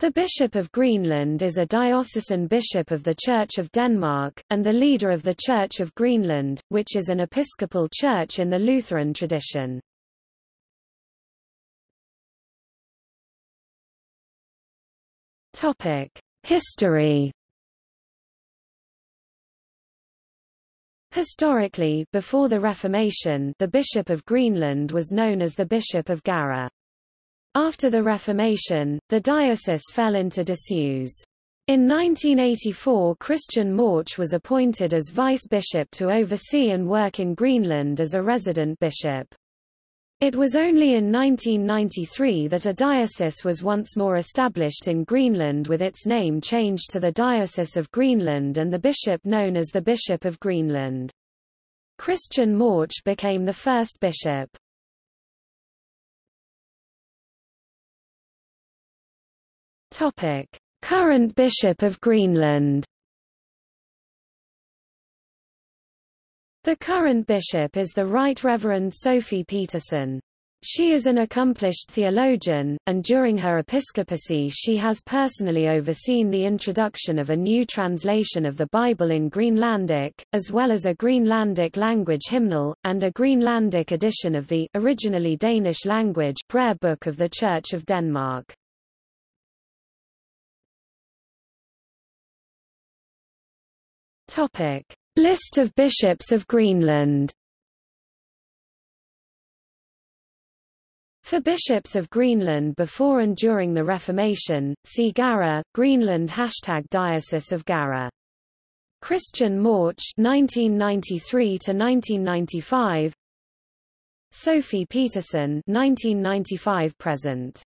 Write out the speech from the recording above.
The Bishop of Greenland is a diocesan bishop of the Church of Denmark, and the leader of the Church of Greenland, which is an episcopal church in the Lutheran tradition. History Historically, before the Reformation, the Bishop of Greenland was known as the Bishop of Garðar. After the Reformation, the diocese fell into disuse. In 1984 Christian Morch was appointed as vice-bishop to oversee and work in Greenland as a resident bishop. It was only in 1993 that a diocese was once more established in Greenland with its name changed to the Diocese of Greenland and the bishop known as the Bishop of Greenland. Christian Morch became the first bishop. Topic: Current Bishop of Greenland. The current bishop is the Right Reverend Sophie Petersen. She is an accomplished theologian, and during her episcopacy she has personally overseen the introduction of a new translation of the Bible in Greenlandic, as well as a Greenlandic language hymnal, and a Greenlandic edition of the originally Danish language prayer book of the Church of Denmark. Topic: List of bishops of Greenland. For bishops of Greenland before and during the Reformation, see Garðar, Greenland Hashtag Diocese of Garðar. Christian Morch 1993 to 1995 Sophie Petersen 1995 present